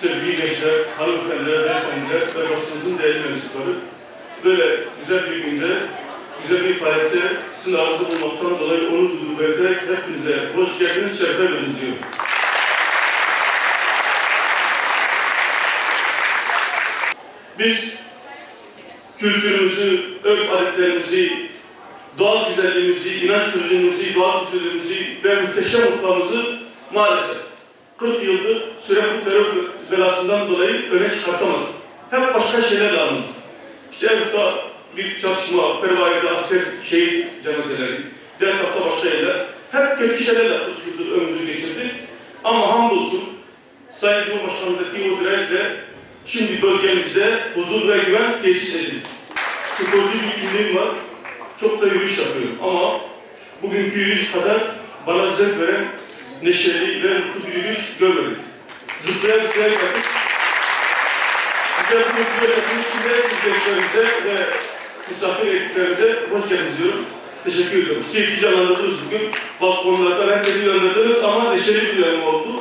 sevgili gençler, hanımefendiler, beyefendiler ve basınımızın değerli mensupları böyle güzel bir günde, güzel bir faaliyette sizin aranızda bulmaktan dolayı onun duyduğu belirterek hepinize hoş geldiniz, şeref verdiniz diyorum. Biz kültürümüzü, örf adetlerimizi, doğal güzelliğimizi, inanç sözümüzü, doğal güzelliğimizi ve muhteşem mutlamızı maalesef 40 yıldır süren bu terör belasından dolayı öne çıkartamadık. Hep başka şeylerle anıldık. İşte Erkut'ta bir çatışma, Pervari'de asker şehit cenazeleri, diğer tarafta başka yerler. Hep kötü şeylerle 40 yıldır ömrümüzü geçirdik. Ama hamdolsun Sayın Cumhurbaşkanı'ndaki o dirençle şimdi bölgemizde huzur ve güven tesis edildi. Sporcu bir kimliğim var. Çok da yürüyüş yapıyorum ama bugünkü yürüyüş kadar bana zevk veren neşeli ve mutlu bir yürüyüş görmedim. Zıplaya zıplaya geldik. Güzel bir mutlu yaşamın içinde izleyicilerimize ve misafir ekiplerimize hoş geldiniz diyorum. Teşekkür ediyorum. Keyifli canlandırdınız bugün. Balkonlardan herkesi yönlendirdiniz ama neşeli bir dönem oldu.